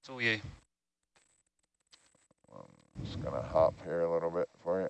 It's all you. I'm just gonna hop here a little bit for you.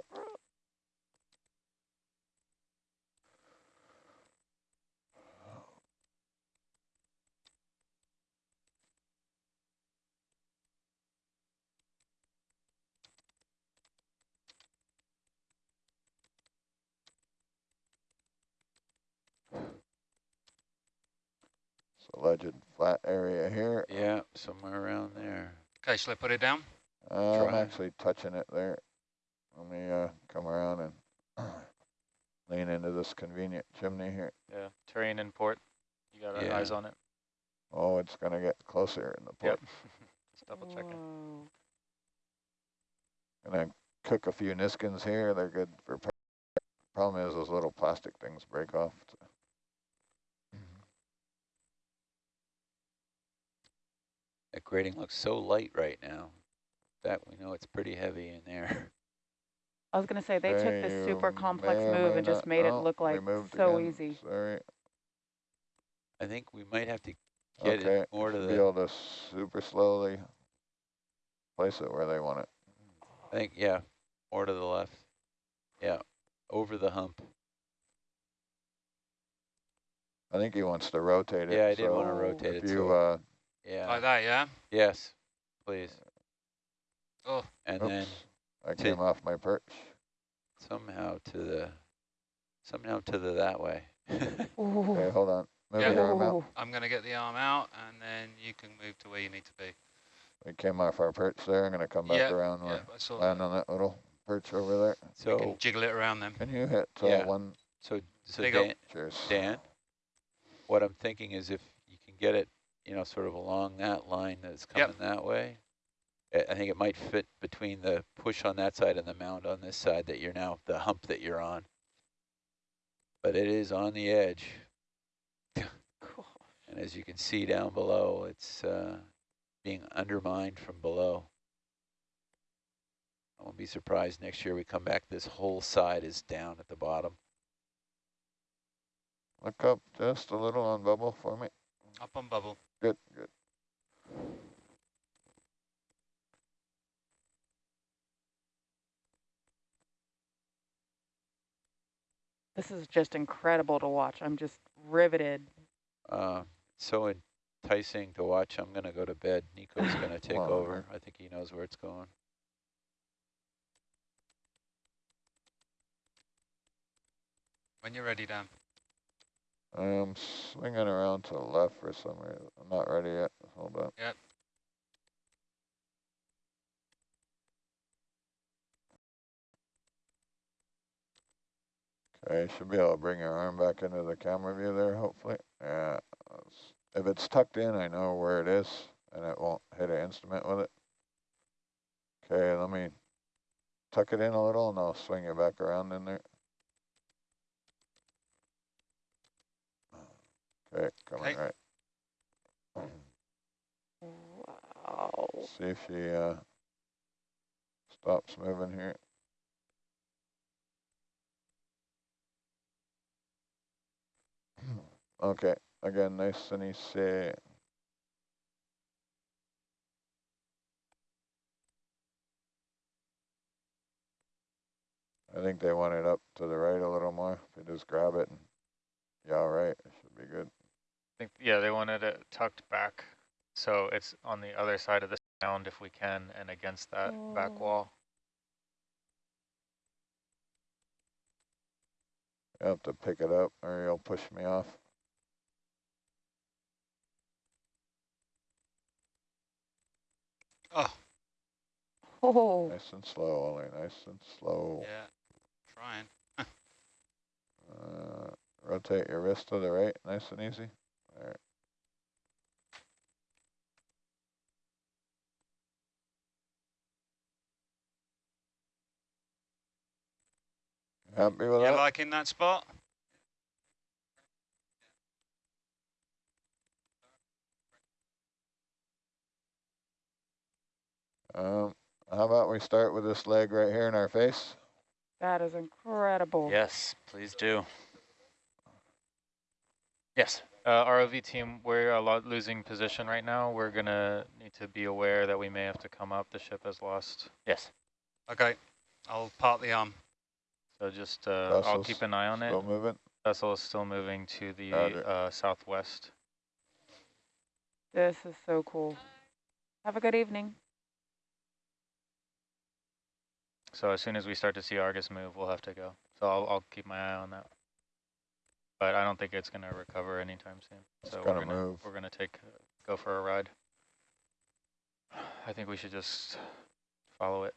Alleged flat area here. Yeah, somewhere around there. Okay, shall I put it down? Uh, I'm actually touching it there. Let me uh, come around and lean into this convenient chimney here. Yeah, terrain and port. You got our Yeah. eyes on it. Oh, it's gonna get closer in the port. Yep. Just double checking. Whoa. And I cook a few Niskins here. They're good for. par- Problem is, those little plastic things break off. That grating looks so light right now. In fact, we know it's pretty heavy in there. I was gonna say, they took this super complex move may and just not made it look We like moved so again. easy. Sorry. I think we might have to get Okay. it more to Be the, able to super slowly place it where they want it. I think, yeah, more to the left. Yeah, over the hump. I think he wants to rotate it. Yeah, I did so want to rotate if it. you So, uh, yeah, Like that, yeah? yes, please. Oh, And oops, then I to- came off my perch. somehow to the, somehow to the that way. Okay, hold on. Move Yeah. your arm out. I'm going to get the arm out, and then you can move to where you need to be. We came off our perch there. I'm gonna come back Yeah, around Yeah, where land that. on that little perch over there. So You can So, jiggle it around them. Can you hit uh, Yeah. one? so, so There. Dan, Dan, what I'm thinking is if you can get it, you know, sort of along that line that's Yep. coming that way, I I think it might fit between the push on that side and the mound on this side that you're now, the hump that you're on. But it is on the edge, Cool. and as you can see down below, it's uh, being undermined from below. I won't be surprised next year we come back, this whole side is down at the bottom. Look up just a little on bubble for me. Up on bubble. Good, good. This is just incredible to watch. I'm just riveted. Uh, so enticing to watch. I'm going to go to bed. Nico's going to take on, over. I think he knows where it's going. When you're ready, Dan. I'm swinging around to the left for some reason. I'm not ready yet. Hold on. Yep. Okay, should be able to bring your arm back into the camera view there, hopefully. Yeah. If it's tucked in, I know where it is, and it won't hit an instrument with it. Okay, let me tuck it in a little, and I'll swing it back around in there. Okay, coming Okay. right. Wow. See if she uh, stops moving here. Okay, again, nice and easy. I think they want it up to the right a little more. If you just grab it and, yeah, all right, it should be good. I think, yeah, they wanted it tucked back. So it's on the other side of the sound if we can and against that back Oh. wall. You have to pick it up or you'll push me off. Oh, Oh, Nice and slow, Ollie, nice and slow. yeah. Trying. Uh, rotate your wrist to the right, nice and easy. Happy with You that? liking that spot? Um, how about we start with this leg right here in our face? that is incredible. Yes, please do. Yes. Uh, ROV team, we're a lot losing position right now. We're gonna need to be aware that we may have to come up. The ship has lost. Yes. Okay, I'll part the arm. So just, uh, I'll keep an eye on it. Still moving? Vessel is still moving to the uh, southwest. This is so cool. Have a good evening. So as soon as we start to see Argus move, we'll have to go. So I'll, I'll keep my eye on that. But I don't think it's gonna recover anytime soon. It's So we're gonna gonna, move. we're gonna take, uh, go for a ride. I think we should just follow it.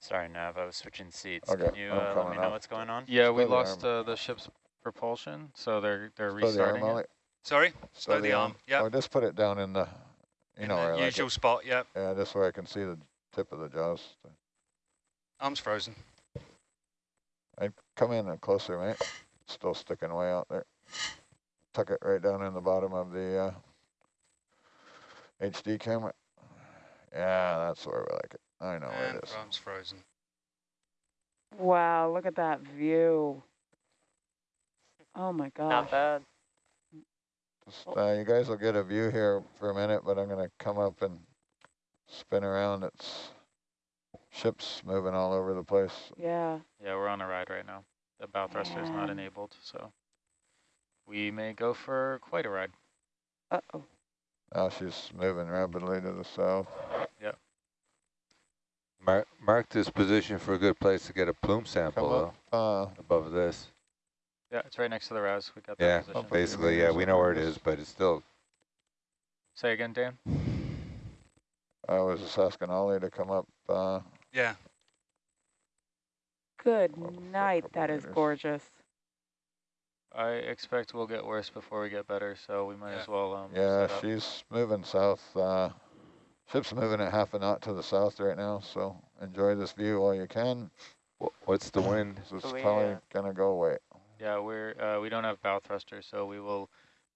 Sorry, Nav, I was switching seats. Okay, Can you uh, let coming me know up. what's going on? Yeah, we Slow the lost arm. uh, the ship's propulsion, so they're they're Slow the arm, restarting it. Ollie. Sorry, Slow slow the arm. Yep. Or just put it down in the, you in know the where I like usual spot. Yep. Yeah, just where I can see the tip of the jaws. Arm's frozen. I come in and closer, mate. Still sticking way out there. Tuck it right down in the bottom of the uh, HD camera. Yeah, that's where we like it. I know where and it is. arm's frozen. Wow, look at that view. Oh my gosh. Not bad. Just, uh, you guys will get a view here for a minute, but I'm gonna come up and spin around. It's ships moving all over the place. Yeah. Yeah, we're on a ride right now. The bow thruster is not enabled, so we may go for quite a ride. Uh-oh. Now she's moving rapidly to the south. Mark, mark this position for a good place to get a plume sample Come up, though, uh, above this. Yeah, it's right next to the RAS. We got that Yeah, position. Hopefully you basically, yeah, we know where it is, but it's still, Say again, Dan. I was just asking Ollie to come up. Uh, Yeah. Good Well, for a night. couple That is meters. gorgeous. I expect we'll get worse before we get better, so we might Yeah. as well. Um, yeah, set up. she's moving south. Uh, ship's moving at half a knot to the south right now, so enjoy this view while you can. what's the wind? This is So we, probably uh, gonna go away. Yeah, we're uh, we don't have bow thrusters, so we will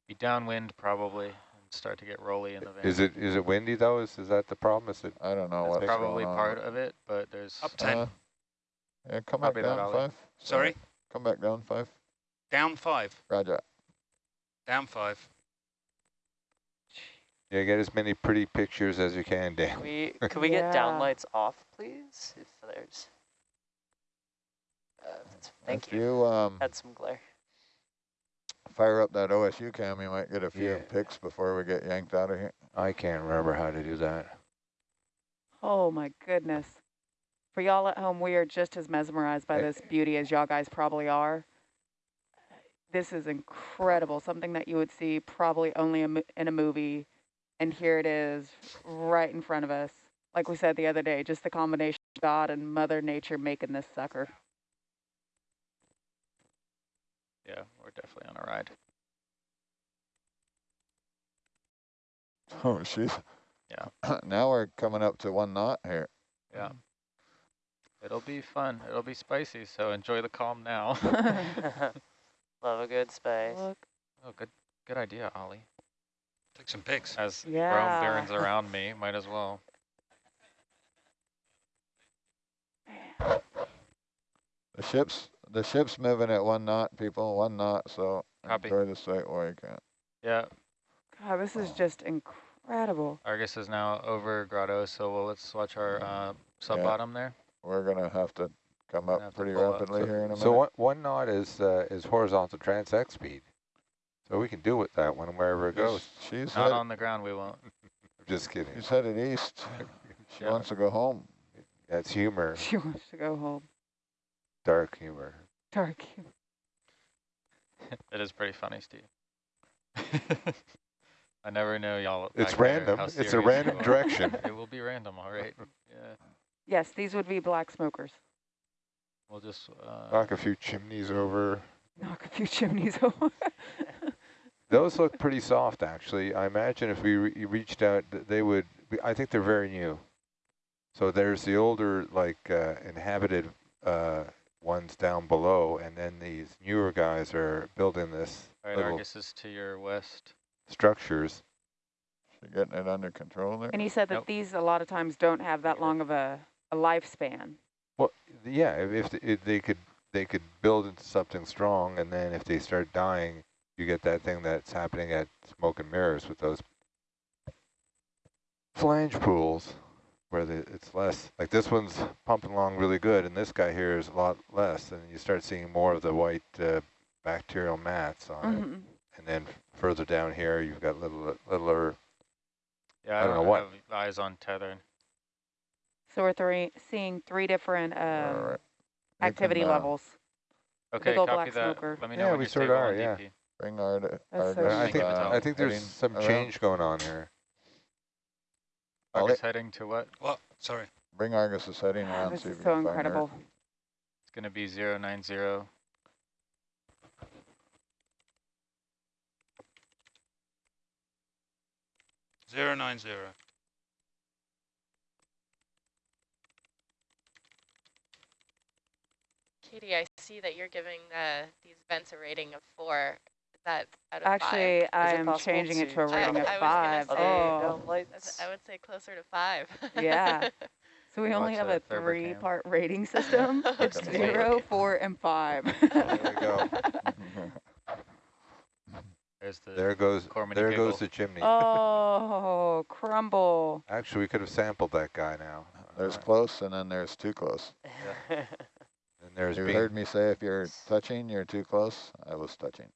be downwind probably and start to get rolly in the van. Is it, is it windy though? Is, is that the problem? Is it, I don't know That's what's probably going on. part of it, but there's Up 10. Uh, yeah, come back down Ollie. five. Sorry. Come back down five. Down five. Roger. Down five. Yeah, get as many pretty pictures as you can, Can Dan. we could we get Yeah. downlights off, please? If there's. Uh, thank if you. you um, Had some glare. fire up that OSU cam, you might get a few Yeah. pics before we get yanked out of here. I can't remember how to do that. Oh my goodness. For y'all at home, we are just as mesmerized by this beauty as y'all guys probably are. This is incredible, something that you would see probably only in a movie. And here it is right in front of us. Like we said the other day, just the combination of God and Mother Nature making this sucker. yeah, we're definitely on a ride. Oh, she's. Yeah. now we're coming up to one knot here. Yeah, it'll be fun. It'll be spicy. So enjoy the calm now. Love a good space. Look. oh, good good idea, Ollie. Take some pics. As Yeah. Rome burns around me, might as well. The ship's the ship's moving at one knot, people, one knot. So Copy. enjoy the sight while you can. Yeah, God, this is just incredible. Argus is now over Grotto, so we'll, let's watch our uh, sub Yeah. bottom there. We're gonna have to come up pretty pull up. rapidly here in a minute. So minute. one, one knot is, uh, is horizontal transect speed. So we can do with that one wherever it goes. She's Not on the ground, we won't. I'm just kidding. she's headed east. She Yeah. wants to go home. That's humor, She wants to go home. dark humor. Dark. Humor. it is pretty funny, Steve. I never know y'all. It's back there random. It's a random direction. it will be random, all right. Yeah, Yes, these would be black smokers. we'll just. Uh, Knock a few chimneys over. Knock a few chimneys over. Those look pretty soft, actually. I imagine if we re reached out, they would. Be, I think they're very new. So there's the older, like uh, inhabited uh, ones down below, and then these newer guys are building this all right, Argus is to your west. structures. She getting it under control there. and he said that Nope. these a lot of times don't have that long of a, a lifespan. Well, yeah, if, if, if they could they could build into something strong, and then if they start dying, you get that thing that's happening at Smoke and Mirrors with those flange pools, where the, it's less. Like this one's pumping along really good, and this guy here is a lot less, and you start seeing more of the white uh, bacterial mats on it. Mhm. And then further down here, you've got little littler. Yeah, I I don't don't know what. eyes on tether. So we're three, seeing three different um, Alright. You activity can, uh, levels. Okay, copy black that. smoker. Let me know Yeah, when we you're sort of stable are, yeah. DP. Bring our, That's our so I think keep I think there's some change going on here. Ollie? Argus heading to what? What? Sorry. Bring Argus is heading Ah, around. this see is if you so can find her. incredible. It's going to be 090. Zero nine zero. Katie, I see that you're giving uh, these vents a rating of four. Is that out of Actually, I it am possible changing it to to a rating I- of I was five. say, Oh, down five? lights. I would say closer to five. Yeah. so we only have a that cam. three-part rating system. It's Okay. zero, four, and five. There we go. The There goes Cormany there giggle. goes the chimney. oh, crumble. Actually, we could have sampled that guy now. There's Uh, close and then there's too close. and there's You being- heard me say if you're touching, you're too close. I was touching.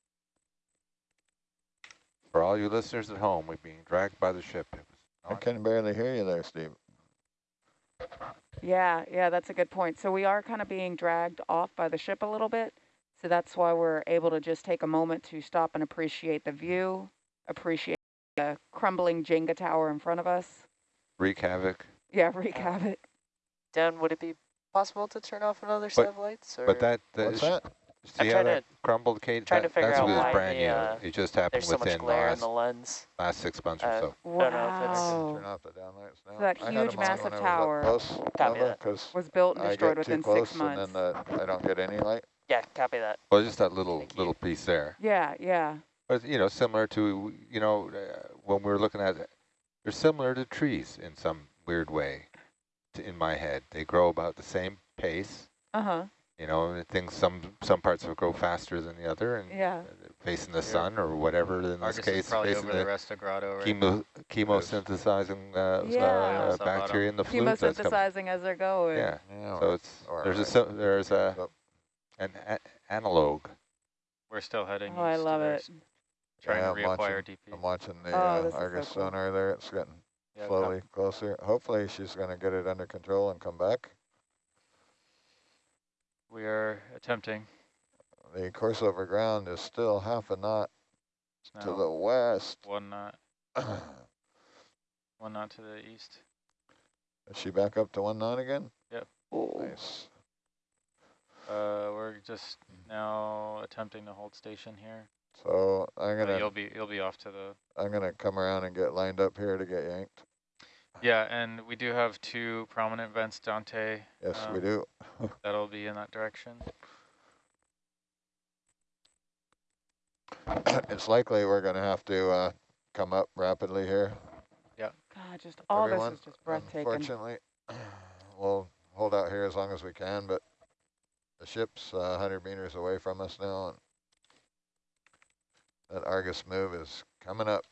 For all you listeners at home, we're being dragged by the ship. It was I not- can barely hear you there, Steve. Yeah, yeah, that's a good point. So we are kind of being dragged off by the ship a little bit. So that's why we're able to just take a moment to stop and appreciate the view, appreciate the crumbling Jenga tower in front of us. wreak havoc. Yeah, wreak havoc. Dan, would it be possible to turn off another set of lights? Or But that, that What's is- that? See how trying that to- crumbled, Kate? trying That- to figure that's out what is why brand the, new. uh, it just happened there's so much within glare in last, the lens. last six months or Uh, so. don't know if it's- Wow. Turn off the downlights now. that I had huge 'em on massive when I was tower Close, Copy that. Was built and I destroyed get too within close six and months. then the, I don't get any light. Yeah, copy that. Well, just that little Thank you. little piece there. Yeah, yeah. But, you know, similar to, you know, uh, when we were looking at it, they're similar to trees in some weird way to, in my head. They grow about the same pace. Uh-huh. You know, things, some some parts will grow faster than the other and Yeah. facing the sun or whatever, in this Argus is case, probably facing over the the rest of Grotto right chemo, chemosynthesizing uh, Yeah. uh, Salvato. bacteria in the fluid that's coming. Chemosynthesizing as they're going. Yeah, Yeah, so it's, or there's a, I- sim- there's a, an a analog. We're still heading Oh, I east to love it. Trying Yeah, to I'm reacquire watching- DP. I'm watching the Oh, uh, this is so Argus cool. sonar there. It's getting Yeah, slowly closer. Hopefully she's going to get it under control and come back. We are attempting. The course over ground is still half a knot It's to the west. one knot, one knot to the east. Is she back up to one knot again? Ooh. Nice. Uh, we're just now attempting to hold station here. So I'm Uh, gonna you'll be you'll be off to the I'm gonna come around and get lined up here to get yanked. Yeah, and we do have two prominent vents, Dante. Yes, we Um, do. That'll be in that direction. it's likely we're gonna have to uh, come up rapidly here. Yeah. God, just all everyone. this is just breathtaking. Unfortunately, we'll hold out here as long as we can, but the ship's uh, 100 meters away from us now, and that Argus move is coming up,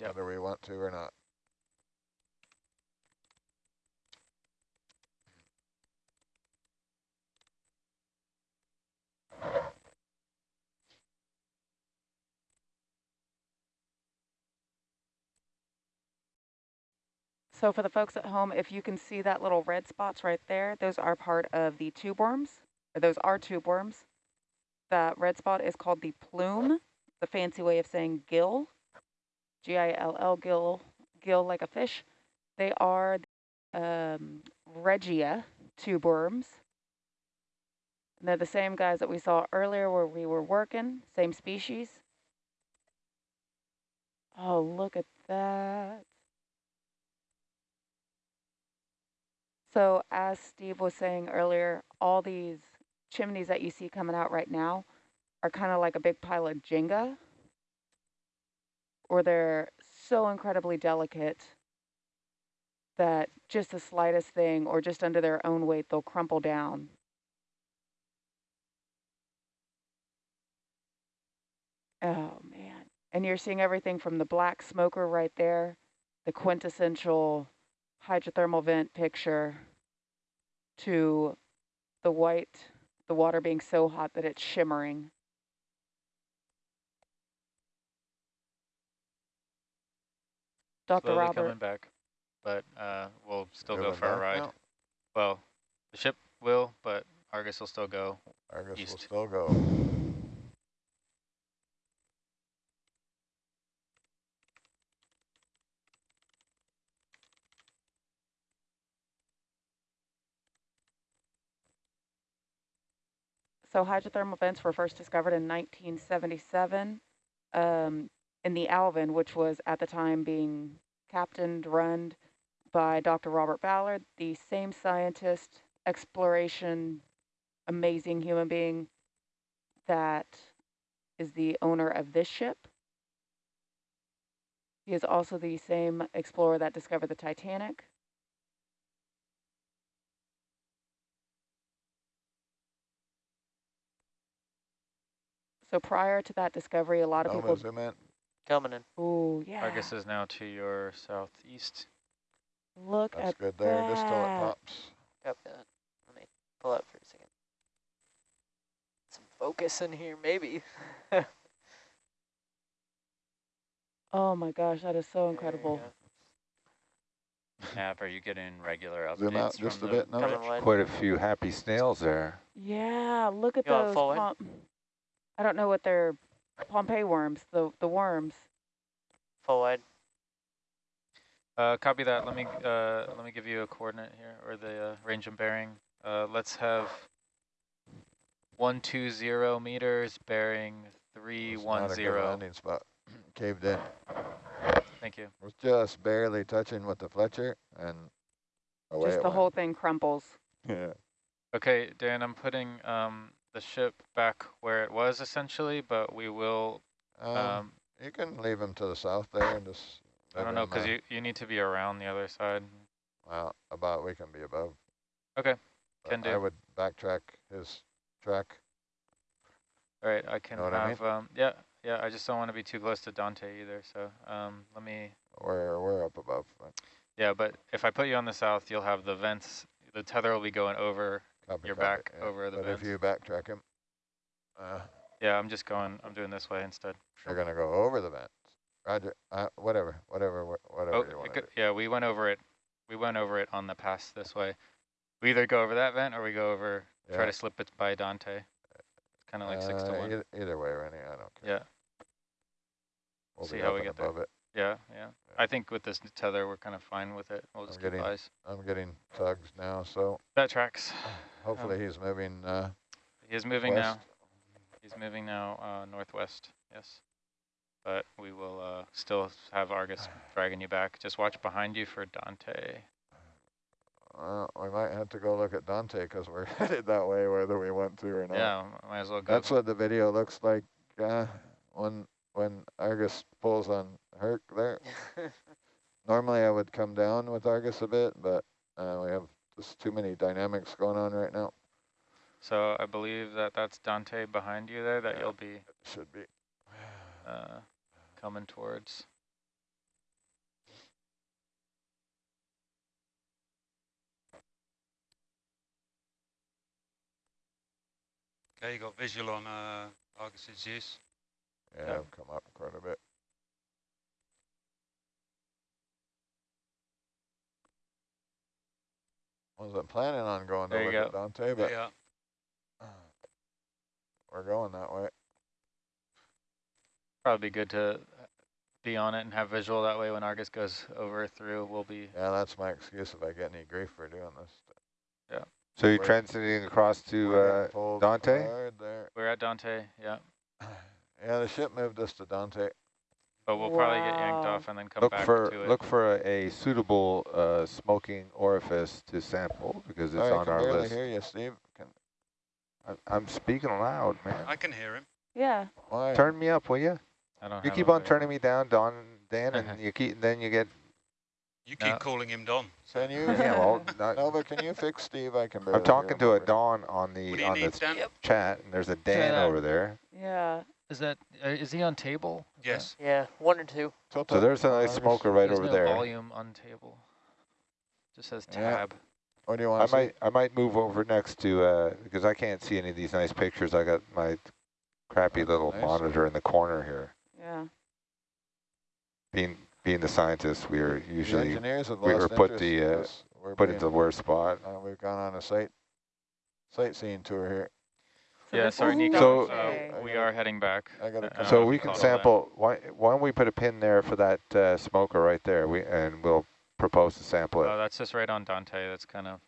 Yep. whether we want to or not. So for the folks at home, if you can see that little red spots right there, those are part of the tube worms. Or those are tube worms. That red spot is called the plume, the fancy way of saying gill. G-I-L-L, gill, gill like a fish. They are um, Ridgeia tube worms. And they're the same guys that we saw earlier where we were working, same species. Oh, look at that. So as Steve was saying earlier, all these chimneys that you see coming out right now are kind of like a big pile of Jenga, or they're so incredibly delicate that just the slightest thing or just under their own weight, they'll crumple down. Oh man. And you're seeing everything from the black smoker right there, the quintessential hydrothermal vent picture, to the white, the water being so hot that it's shimmering. Dr. Slowly Robert, coming back, but uh, we'll still go for a ride. now? Well, the ship will, but Argus will still go. Argus guess we'll still go. So hydrothermal vents were first discovered in 1977 um, in the Alvin, which was at the time being captained, run by Dr. Robert Ballard, the same scientist, exploration, amazing human being that is the owner of this ship. He is also the same explorer that discovered the Titanic. So prior to that discovery, a lot of Nova people, zoom in. Coming in. oh yeah, Argus is now to your southeast. look That's at good there, just till it pops. Copy that. Uh, let me pull up for a second. Some focus in here, maybe. Oh my gosh, that is so incredible. go. Nav, are you getting regular updates Zoom out from just a bit now. Coming bridge? wide. Quite a few happy snails there. Yeah, look at You want those. Full wide? Pom- I don't know what they're Pompeii worms, the the worms. Full wide. Uh, copy that. Let me uh, let me give you a coordinate here, or the uh, range and bearing. Uh, let's have one two zero meters, bearing three It's one not a good zero. landing spot. Caved in. Thank you. Was just barely touching with the Fletcher and away Just it the went. whole thing crumples. Yeah. Okay, Dan, I'm putting um, the ship back where it was essentially, but we will. Um, Um, you can leave him to the south there and just. I don't know because you you need to be around the other side. Well, about we can be above. Okay, but can I would backtrack his track. All right, I can Know what I mean? have. um, yeah, yeah. I just don't want to be too close to Dante either. So um, let me. We're we're up above. but Yeah, but if I put you on the south, you'll have the vents. The tether will be going over. Copy, Your copy, back yeah. over the vent. But vents. if you backtrack him, uh, Yeah, I'm just going. I'm doing this way instead. you're gonna go over the vents. Roger. Uh, whatever, whatever, whatever Oh, you want to could- yeah, we went over it. We went over it on the pass this way. We either go over that vent or we go over. yeah. Try to slip it by Dante. It's kind of like six to Uh, one. Either, either way, Rennie, I don't care. Yeah, We'll see how we get there. it. Yeah, yeah. I think with this tether, we're kind of fine with it. We'll I'm getting- eyes. I'm getting tugs now, so That tracks. hopefully he's moving uh, He is moving west. now. He's moving now uh, northwest. Yes. But we will uh, still have Argus dragging you back. Just watch behind you for Dante. Well, we might have to go look at Dante because we're headed that way, whether we want to or not. Yeah, might as well go. That's what the video looks like uh, when when Argus pulls on Herc there. Normally I would come down with Argus a bit, but uh, we have just too many dynamics going on right now. So I believe that that's Dante behind you there that Yeah. you'll be Should be. uh, coming towards. Okay, you got visual on uh, Argus's use. Yeah, Yeah. I've come up quite a bit. Wasn't planning on going to There you look at go. Dante, but yeah. we're going that way. Probably good to be on it and have visual. That way when Argus goes over through, we'll be. Yeah, that's my excuse if I get any grief for doing this. Yeah. So you're transiting across to We're uh, Dante? there. We're at Dante, yeah. Yeah, the ship moved us to Dante. But we'll probably get yanked off and then come look back for to it. look for a, a suitable uh, smoking orifice to sample because it's Sorry, I on can our barely list. hear you, Steve. Can, I'm, I'm speaking loud, man. I can hear him. Yeah. why? Turn me up, will you? I don't You keep on turning me down, Don, Dan, and you keep then you get. You keep No. calling him Don. Can you? Yeah, well, not- Nova, can you fix Steve? I can. I'm talking to a over. Don on the on need, the Yep. chat, and there's a Dan that. over there. Yeah. Is that, uh, is he on table? Yes. Yeah, one or two. Tilt So there's a nice smoker right There's over no there. volume on table. Just says Yeah. tab. What do you I want to see? might I might move over next to uh, because I can't see any of these nice pictures. I got my crappy little nice. monitor in the corner here. Yeah. Being being the scientists, we are The usually engineers have we lost were put interest the, uh. We're put being- into the worst spot. uh, we've gone on a site sightseeing tour here. So Yeah, sorry, Nico. So- uh, we are heading back. I gotta Uh, So we can you saw that. sample. Why why don't we put a pin there for that uh, smoker right there? We and we'll propose to sample it. Oh, that's just right on Dante. That's kind of,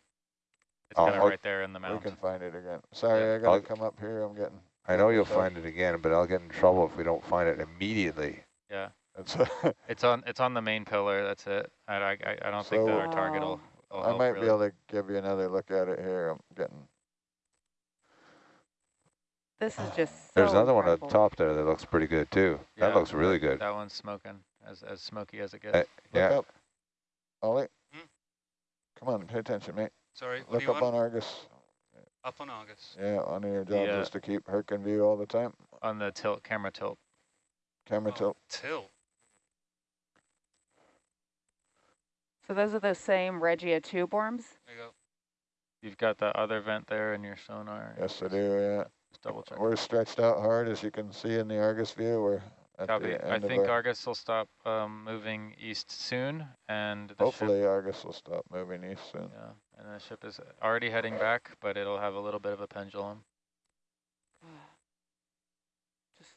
it's Oh, kind of right there in the We can find it again. Sorry, Yeah. I gotta I'll- come up here. I'm getting. I know you'll find it again, but I'll get in trouble if we don't find it immediately. Yeah, It's it's on, it's on the main pillar. That's it. I, I, I I don't think that our target will, will I might really. be able to give you another look at it here. I'm getting. This is just so There's another one at the top there that looks pretty good too. That looks really good. That one's smoking, as, as smoky as it gets. Uh, Look yeah. up. Ollie. Hmm? Come on, pay attention, mate. Sorry, Look up want? on Argus. Up on Argus. Yeah, one of your jobs uh, is to keep Herc in view all the time. On the tilt, camera tilt. Camera Oh, tilt. Tilt. So those are the same Ridgeia tube worms. There you go. You've got the other vent there in your sonar. Yes, I do, yeah. Just double check. We're stretched out hard, as you can see in the Argus view. We're at Copy. the I end of think Argus will stop um, moving east soon, and the ship, hopefully Argus will stop moving east soon. yeah, and the ship is already heading back, but it'll have a little bit of a pendulum. Just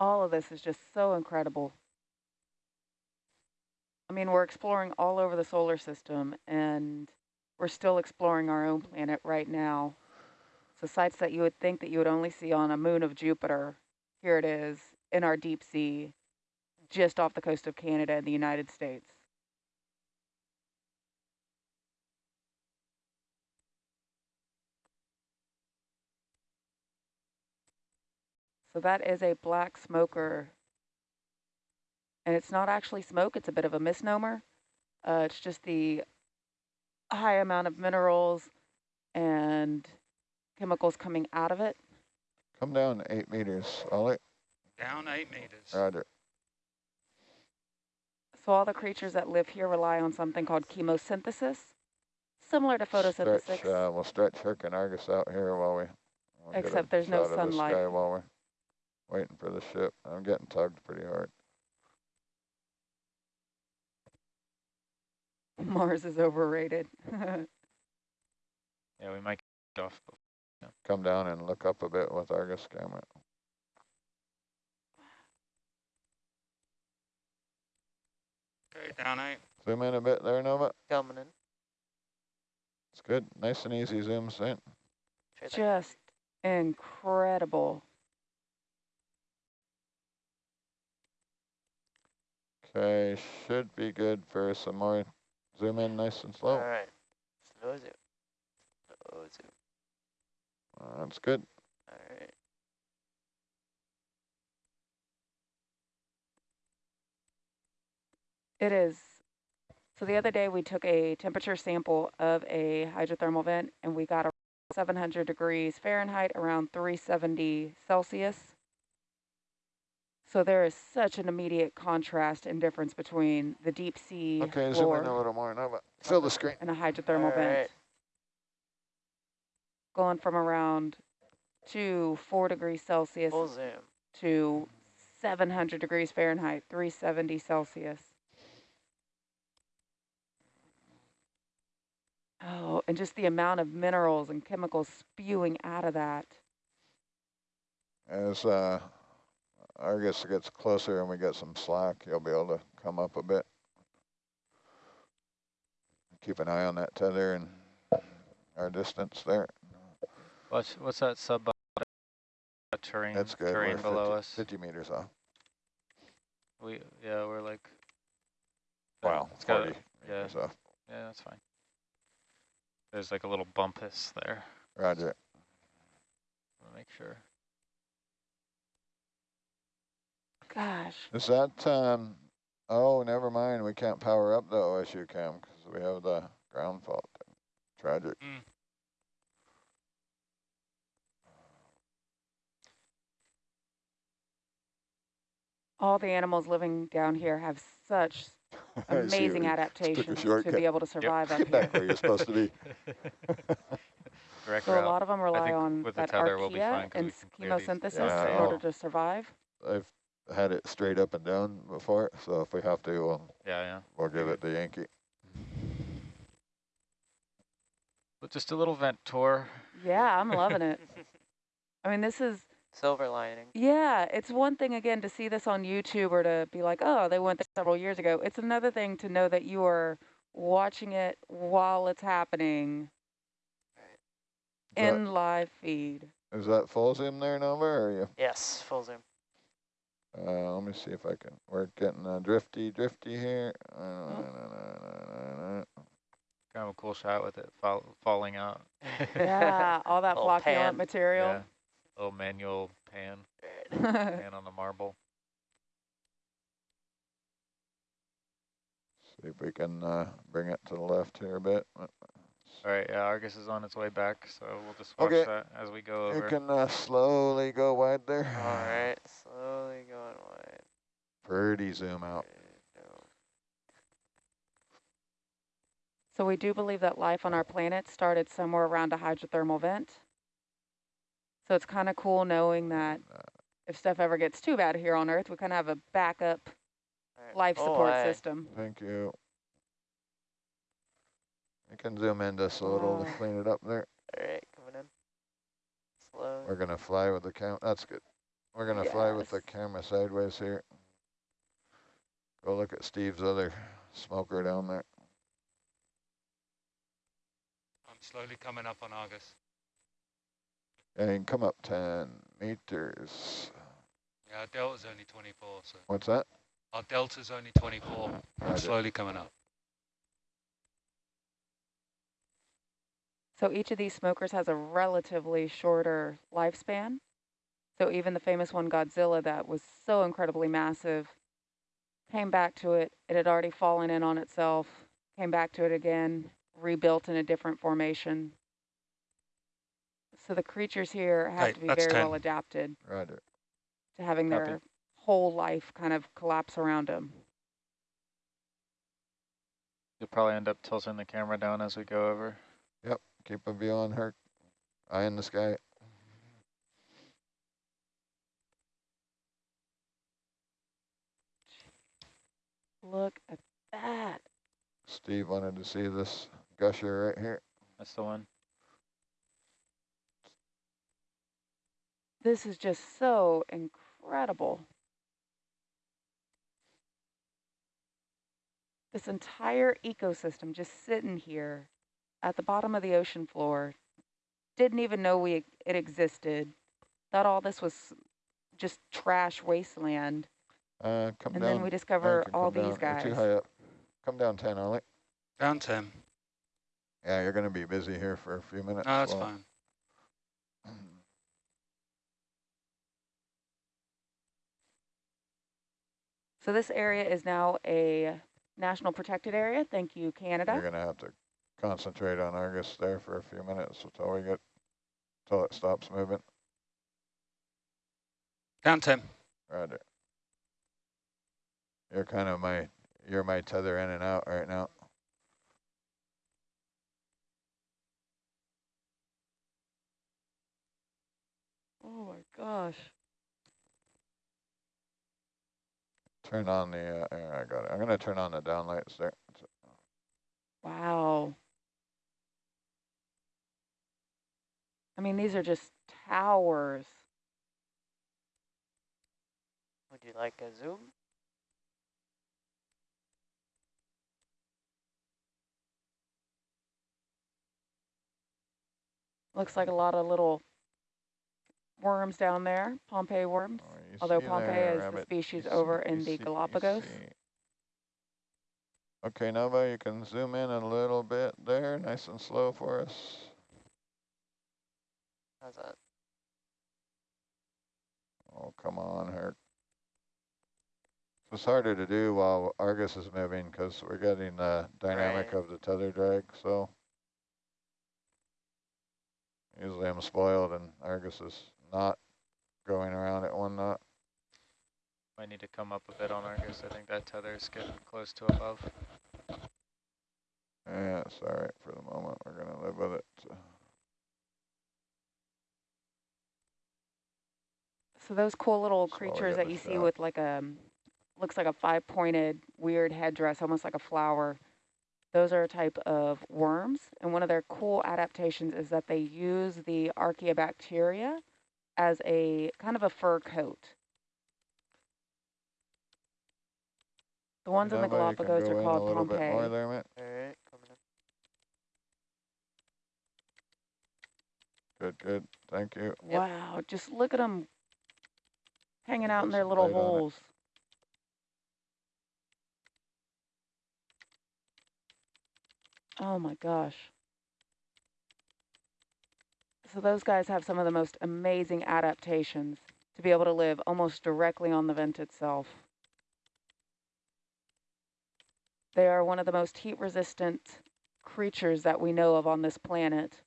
all of this is just so incredible. I mean, we're exploring all over the solar system, and we're still exploring our own planet right now. So sites that you would think that you would only see on a moon of Jupiter, here it is in our deep sea, just off the coast of Canada and the United States. So that is a black smoker. And it's not actually smoke, it's a bit of a misnomer. Uh, it's just the high amount of minerals and chemicals coming out of it. Come down eight meters, Ollie. Down eight meters. Roger. So all the creatures that live here rely on something called chemosynthesis, similar to photosynthesis. Stretch, uh, we'll stretch Herc and Argus out here while we. we'll get a Except there's no shot of the sunlight. sky While we're waiting for the ship. I'm getting tugged pretty hard. Mars is overrated. Yeah, we might get off. Come down and look up a bit with Argus camera. Okay, down eight. Zoom in a bit there, Nova. Coming in. It's good. Nice and easy zooms in. Just incredible. Okay, should be good for some more zoom in nice and slow. All right. Slow zoom. Slow zoom. Uh, That's good. All right. It is. So the other day we took a temperature sample of a hydrothermal vent and we got a 700 degrees Fahrenheit, around 370 Celsius. So there is such an immediate contrast and difference between the deep sea Okay, zoom in a little more, Nova. Fill the screen. and a hydrothermal All vent. right. Going from around to 4 degrees Celsius Full zoom. to 700 degrees Fahrenheit, 370 Celsius. Oh, and just the amount of minerals and chemicals spewing out of that. As uh, Argus gets closer and we get some slack, you'll be able to come up a bit. Keep an eye on that tether and our distance there. What's what's that sub uh, terrain That's good. terrain We're below 50, us? 50 meters off. We yeah, we're like. Wow, it's got 40 yeah. meters off. Yeah, that's fine. There's like a little bumpus there. Roger. Make sure. Gosh. Is that, um, oh, never mind. We can't power up the OSU cam because we have the ground fault. Tragic. Mm. All the animals living down here have such amazing adaptations to be able to survive yep. up here. Back where you're supposed to be. So route. a lot of them rely on that archaea and chemosynthesis yeah. in order to survive. I've had it straight up and down before, so if we have to, we'll, Yeah, yeah. we'll give it the Yankee. But just a little vent tour. Yeah, I'm loving it. I mean, this is Silver lining. Yeah, it's one thing again to see this on YouTube or to be like, oh, they went there several years ago. It's another thing to know that you are watching it while it's happening Is that- in live feed. Is that full zoom there, Nova, or are you? Yes, full zoom. Uh, let me see if I can, we're getting uh, drifty, drifty here. Uh, Oh. Kind of a cool shot with it fall, falling out. Yeah, all that Little flocculent material. Yeah. Little manual pan, pan on the marble. See if we can uh, bring it to the left here a bit. All right, yeah, Argus is on its way back, so we'll just watch Okay. that as we go over. You can uh, slowly go wide there. All right, slowly going wide. Pretty zoom out. so we do believe that life on our planet started somewhere around a hydrothermal vent. So it's kind of cool knowing that Uh, if stuff ever gets too bad here on Earth, we kind of have a backup All right. life Oh, support aye. system. Thank you. You can zoom in just a little to clean it up there. All right, coming in. Slow. We're gonna fly with the cam, that's good. We're gonna fly with the camera sideways here. Go look at Steve's other smoker down there. I'm slowly coming up on Argus. And come up ten meters. Yeah, our delta's only 24, so What's that? our delta's only 24. I'm Roger. slowly coming up. So each of these smokers has a relatively shorter lifespan. So even the famous one, Godzilla, that was so incredibly massive, came back to it. It had already fallen in on itself, came back to it again, rebuilt in a different formation. So the creatures here have Hey, to be very 10. well adapted Roger. to having Copy. their whole life kind of collapse around them. You'll probably end up tilting the camera down as we go over. Yep, keep a view on her. Eye in the sky. Look at that. Steve wanted to see this gusher right here. That's the one. This is just so incredible. This entire ecosystem just sitting here at the bottom of the ocean floor. Didn't even know we it existed. Thought all this was just trash wasteland. Uh, come And down. then we discover all come down. these You're too guys. high up. Come down 10, Ollie. Down 10. Yeah, you're gonna be busy here for a few minutes. No, that's while- fine. So this area is now a national protected area. Thank you, Canada. You're gonna have to concentrate on Argus there for a few minutes until we get, until it stops moving. Down 10. Roger. You're kind of my, you're my tether in and out right now. Oh my gosh. Turn on the, uh, there, I got it. I'm gonna turn on the down lights there. Wow. I mean, these are just towers. Would you like a zoom? Looks like a lot of little worms down there, Pompeii worms. Oh, Although see Pompeii there, is the species You over see- in the see- Galapagos. Okay, Nova, you can zoom in a little bit there, nice and slow for us. How's that? Oh, come on, Herc. It's harder to do while Argus is moving because we're getting the dynamic Right. of the tether drag, so. Usually I'm spoiled and Argus is not going around at one knot. Might need to come up a bit on Argus. I think that tether is getting close to above. Yeah, it's all right for the moment. We're gonna live with it. so. So those cool little That's creatures that the you see with like a, looks like a five-pointed weird headdress, almost like a flower. Those are a type of worms, and one of their cool adaptations is that they use the archaeobacteria as a kind of a fur coat. The ones in the Nava, you can Galapagos are called A bit more Pompeii. there, mate. All right, coming in. Good, good. Thank you. Yep. Wow, just look at them hanging out in their little light on it. holes. Oh my gosh. So those guys have some of the most amazing adaptations to be able to live almost directly on the vent itself. They are one of the most heat resistant creatures that we know of on this planet.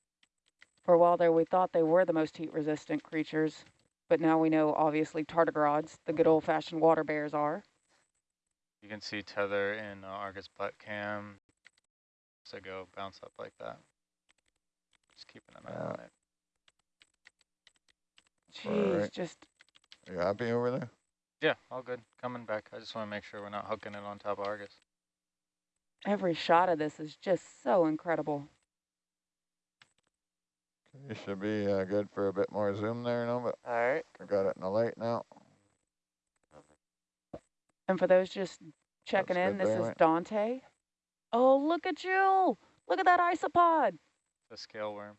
For a while there, we thought they were the most heat resistant creatures, but now we know obviously tardigrades, the good old fashioned water bears are. You can see tether in uh, Argus butt cam. So go bounce up like that. Just keeping an eye Yeah. on it. Jeez, Alright. just You happy over there? Yeah, all good. Coming back. I just want to make sure we're not hooking it on top of Argus. every shot of this is just so incredible. You should be uh, good for a bit more zoom there, no, but All right. I got it in the light now. And for those just checking That's in, this there, is right? Dante. Oh, look at you. Look at that isopod. The scale worm.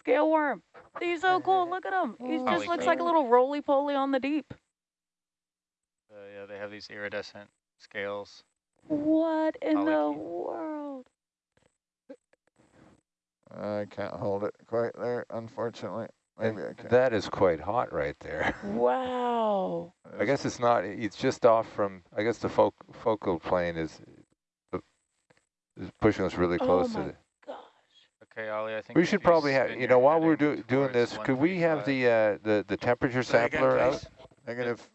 Scale worm. He's so cool. Look at him. He just looks like a little roly-poly on the deep. Uh, yeah, they have these iridescent scales. What in the world? I can't hold it quite there, unfortunately. Maybe I can. That is quite hot right there. Wow. I guess it's not, it's just off from, I guess the foc focal plane is, is pushing us really Oh close to my the. gosh. Okay, Ollie, I think We should probably have, you know, while we're heading do, doing this, could we have the, uh, the, the temperature Say again, sampler out? Negative.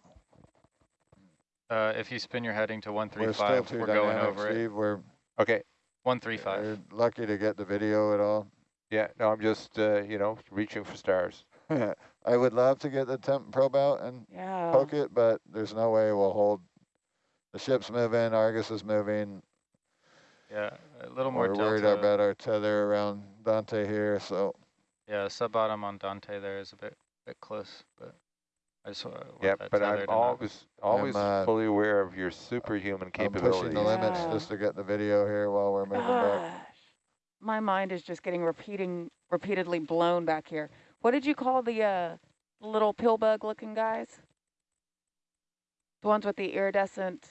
Uh, if you spin your heading to We're 135, we're going dynamic, over it. We're okay. 135. we're lucky to get the video at all. Yeah, no, I'm just, uh, you know, reaching for stars. I would love to get the temp probe out and Yeah. poke it, but there's no way we'll hold. The ship's moving, Argus is moving. Yeah, a little more We're worried about our tether around Dante here, so Yeah, sub bottom on Dante there is a bit bit close, but I just want Yeah, but I'm to not- always, always uh, fully aware of your superhuman I'm pushing capabilities. the limits Yeah. just to get the video here while we're moving back. My mind is just getting repeating repeatedly blown back here. What did you call the uh, little pill bug looking guys? The ones with the iridescent.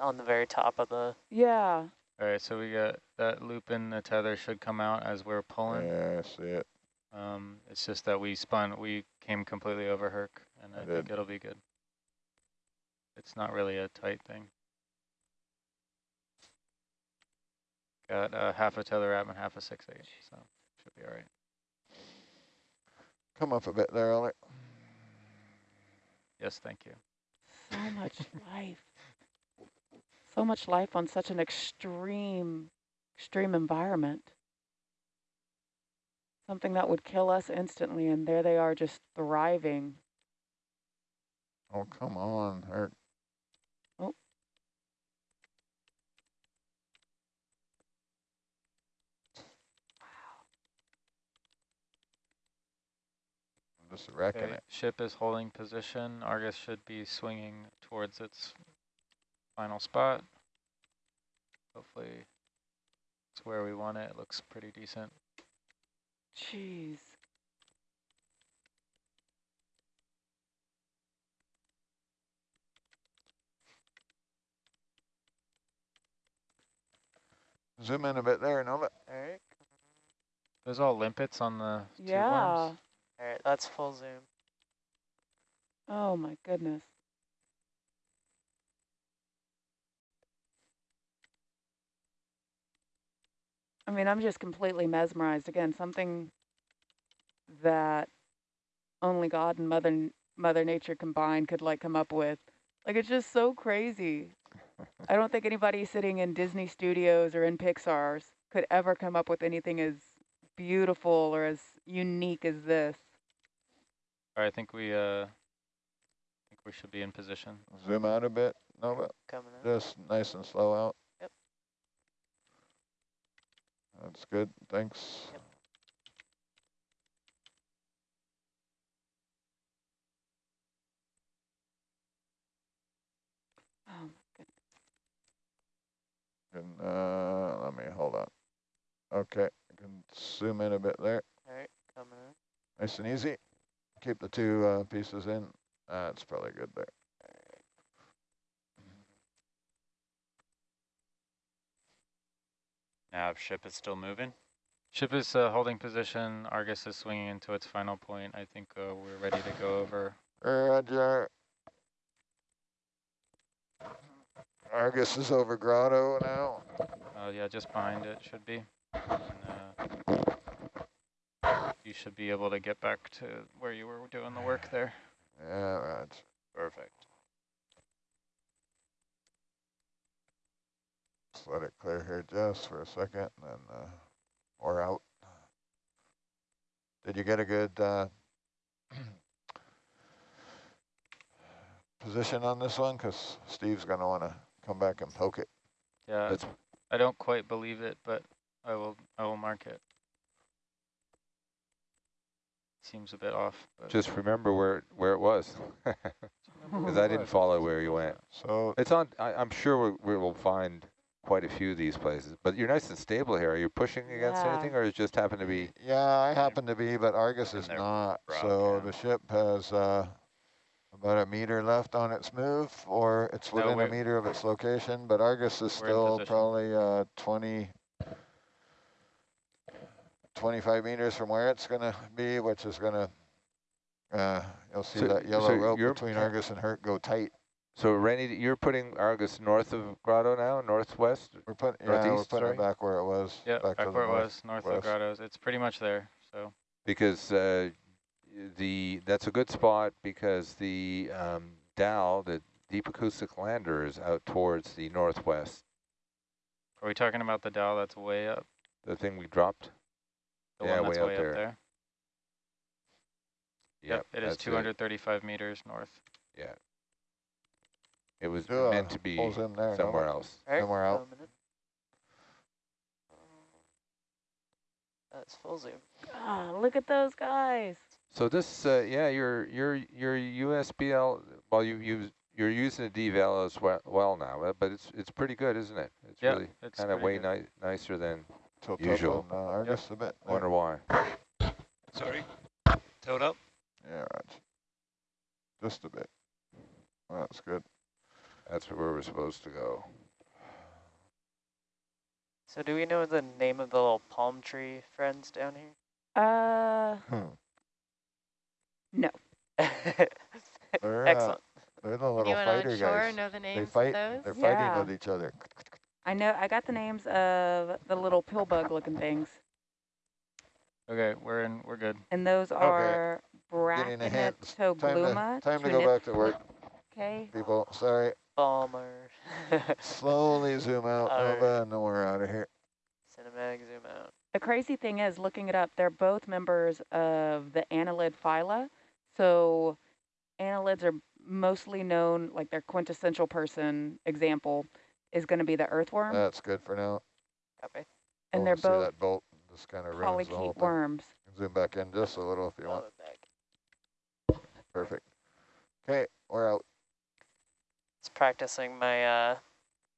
On the very top of the. Yeah. All right, so we got that loop in the tether should come out as we're pulling. Yeah, I see it. Um, it's just that we spun, we came completely over Herc, and I, I think did. it'll be good. It's not really a tight thing. Got uh, half a tether wrap and half a six eight, so should be all right. Come up a bit there, Ollie. Yes, thank you. So much life. So much life on such an extreme, extreme environment. Something that would kill us instantly, and there they are just thriving. Oh, come on, Herc. Oh. I'm just wrecking Okay, it. ship is holding position. Argus should be swinging towards its final spot. Hopefully it's where we want it. It looks pretty decent. Jeez. Zoom in a bit there, Nova. All right. There's all limpets on the two Yeah. worms. All right. That's full zoom. Oh my goodness. I mean, I'm just completely mesmerized. Again, something that only God and Mother Mother Nature combined could like come up with. Like it's just so crazy. I don't think anybody sitting in Disney Studios or in Pixar's could ever come up with anything as beautiful or as unique as this. All right, I think we uh, think we should be in position. Zoom out a bit, Nova. Coming in. Just nice and slow out. Yep. That's good, thanks. Yep. Oh, my goodness. And, uh, let me, hold on. Okay, I can zoom in a bit there. All right, coming in. Nice and easy. Keep the two uh, pieces in. That's probably good there. Nav ship is still moving. Ship is uh, holding position. Argus is swinging into its final point. I think uh, we're ready to go over. Roger. Argus is over Grotto now. Uh, yeah, just behind it should be. And, uh, you should be able to get back to where you were doing the work there. Yeah, right. Perfect. Just let it clear here just for a second, and then uh, we're out. Did you get a good uh, position on this one? Because Steve's going to want to come back and poke it. Yeah, That's I don't quite believe it, but I will I will mark it. Seems a bit off. But Just remember where where it was, because I didn't follow where you went. So It's on. I, I'm sure we, we will find quite a few of these places. But you're nice and stable here. Are you pushing against Yeah. anything, or it just happen to be? Yeah, I happen to be, but Argus is not. rock, So yeah. the ship has uh, about a meter left on its move, or it's No, within a meter of its location. But Argus is We're still probably uh, 20, 25 meters from where it's going to be, which is going to, uh, you'll see So- that yellow so rope between Argus and Herc go tight. So Rainy, you're putting Argus north of Grotto now, northwest. We're putting, yeah, we're putting sorry? it back where it was. yeah, back, to the where it was, north of west. Grottos. It's pretty much there. So because uh, the that's a good spot because the um, Dow, the deep acoustic lander, is out towards the northwest. are we talking about the Dow that's way up? The thing we dropped. The Yeah, one that's way out way there. up there. Yep, it is that's 235 meters north. Yeah. It was Do a meant to be full zoom there, somewhere Nova. else. All right, Then we're out. That's full zoom. God, look at those guys. So this, uh, yeah, your your your USBL. Well, you you you're using a DVL as well, well now, uh, but it's it's pretty good, isn't it? It's Yeah, really it's kind of way ni nicer than. Tilt Usual. up on uh, Argus a bit. there. Wonder why. Sorry. Tilt up. Yeah, right. Just a bit. That's good. That's where we're supposed to go. So do we know the name of the little palm tree friends down Uh, Hmm. here? They're, uh, Excellent. They're the little Anyone fighter on shore guys. know the They names fight. of They're those? fighting Yeah. with each other. I know, I got the names of the little pill bug looking things. Okay, we're in. We're good. And those are Getting a Time to, time to go back to work, Okay. people. Sorry. Balmer. Slowly zoom out, Alright. Nova, and then we're out of here. Cinematic zoom out. The crazy thing is, looking it up, they're both members of the annelid phyla. So annelids are mostly known, like their quintessential person example is going to be the earthworm. That's good for now. Copy. and Oh, they're see both that bolt just kind of ruins the whole polychaete thing. worms. Zoom back in just a little if you Love want. it back. Perfect. Okay, we're out. It's practicing my uh,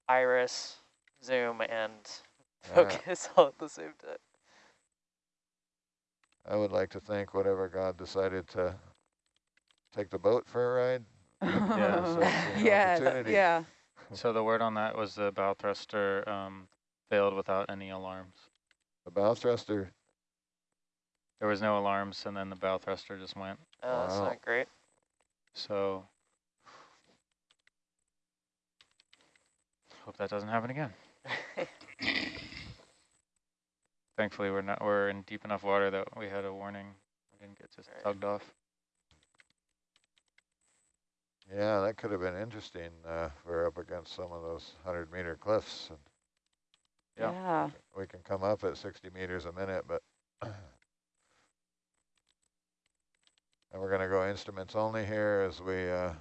iris, zoom, and Yeah. focus all at the same time. I would like to thank whatever God decided to take the boat for a ride. Yeah, so it's yes, yeah. So the word on that was the bow thruster um, failed without any alarms. The bow thruster. There was no alarms, and then the bow thruster just went. Oh, that's Wow. not great. So hope that doesn't happen again. Thankfully, we're not. We're in deep enough water that we had a warning. We didn't get just Right. tugged off. Yeah, that could have been interesting. Uh, we're up against some of those hundred meter cliffs. And Yeah. Yeah. we can come up at 60 meters a minute, but and we're going to go instruments only here as we uh,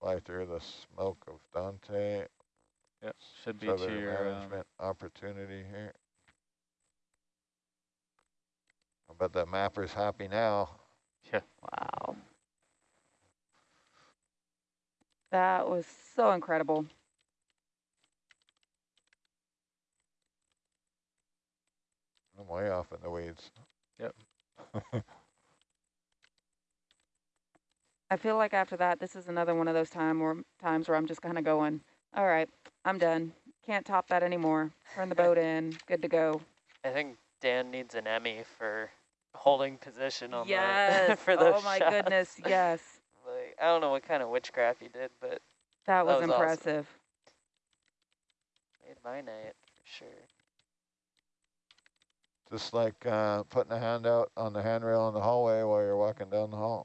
fly through the smoke of Dante. Yep, should be to Southern your, um, opportunity here. I bet the mapper's happy now. Yeah. Wow. That was so incredible. I'm way off in the weeds. I feel like after that, this is another one of those time where times where I'm just kind of going, all right, I'm done. Can't top that anymore. Turn the boat in. Good to go. I think Dan needs an Emmy for holding position on the Yes. for those oh my shots. goodness. Yes. Like, I don't know what kind of witchcraft he did, but That was, was awesome. impressive. made my night for sure. Just like uh, putting a hand out on the handrail in the hallway while you're walking down the hall.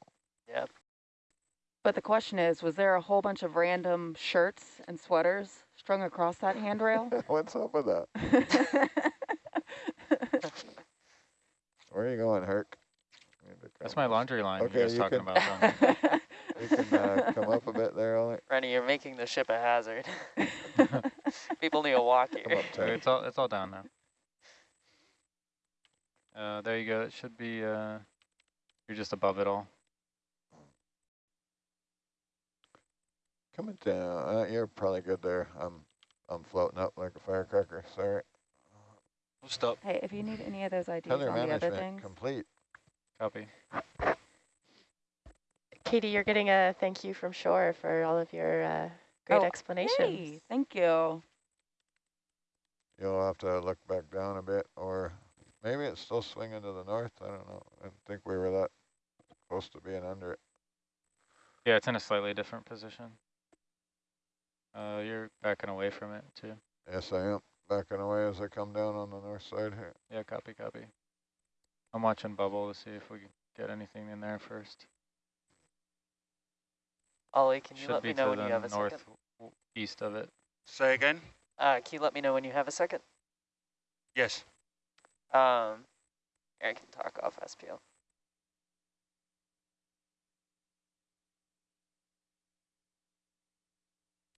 Yep. But the question is, was there a whole bunch of random shirts and sweaters strung across that handrail? What's up with that? Where are you going, Herc? That's my laundry line Okay, you were just you talking can- about. Down You can uh, come up a bit there, Ollie. Rennie, you're making the ship a hazard. People need to walk Come here. up it's all it's all down now. Uh, there you go. It should be. Uh, you're just above it all. Coming down. Uh, you're probably good there. I'm I'm floating up like a firecracker. Sorry. We'll stop. hey, if you need any of those ideas Tether on the other management things, complete. Copy. Katie, you're getting a thank you from shore for all of your uh, great Oh, explanations. hey, thank you. You'll have to look back down a bit, or maybe it's still swinging to the north. I don't know. I didn't think we were that close to being under it. Yeah, it's in a slightly different position. Uh, you're backing away from it too. Yes, I am backing away as I come down on the north side here. Yeah, copy, copy. I'm watching bubble to see if we can get anything in there first. Ollie, can you Should let me know when you have a second? northeast of it. Say again? Uh, can you let me know when you have a second? Yes. Um, I can talk off SPL.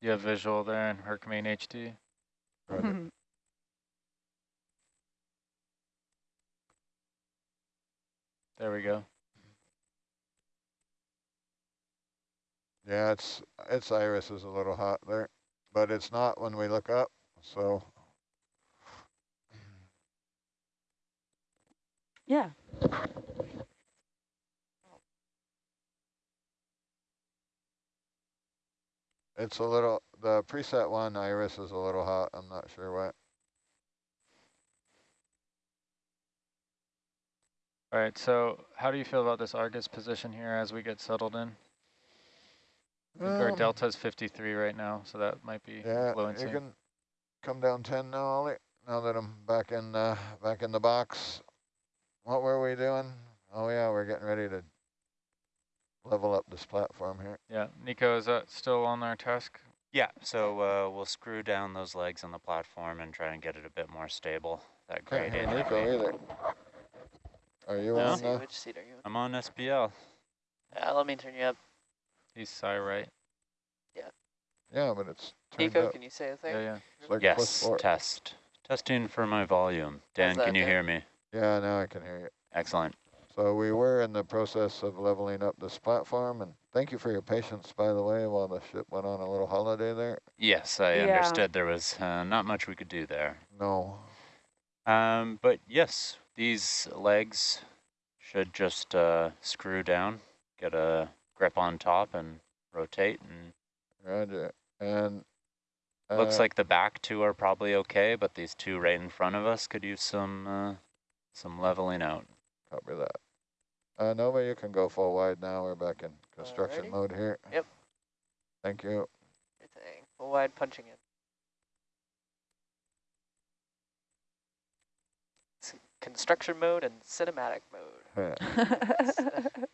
You have visual there in Hercules HD. Roger. There we go. Yeah, it's its iris is a little hot there, but it's not when we look up. So yeah. It's a little the preset one iris is a little hot. I'm not sure what. All right, so how do you feel about this Argus position here as we get settled in? I think our delta is 53 right now, so that might be Yeah, influencing. you can come down 10 now, Ollie. Now that I'm back in uh, back in the box. What were we doing? Oh yeah, we're getting ready to level up this platform here. Yeah, Nico, is that still on our task? Yeah, so uh, we'll screw down those legs on the platform and try and get it a bit more stable. That Can't grade hear eight Nico heavy. either. Are you No. on See, the? which seat are you in? I'm on SPL. Uh, let me turn you up. He's side right. Yeah, Yeah, but it's Nico, up. can you say a thing? Yeah, yeah. It's like Yes, test. Testing for my volume. Dan, can you Dan? hear me? Yeah, now I can hear you. Excellent. So we were in the process of leveling up this platform, and thank you for your patience, by the way, while the ship went on a little holiday there. Yes, I Yeah. understood there was uh, not much we could do there. No, Um, but yes, these legs should just uh, screw down, get a grip on top and rotate. And Roger. And looks uh, like the back two are probably okay, but these two right in front of us could use some uh, some leveling out. Copy that. Uh, Nova, you can go full wide now. We're back in construction Alrighty. mode here. Yep. Thank you. Good thing. Full wide punching in. It's construction mode and cinematic mode. Yeah.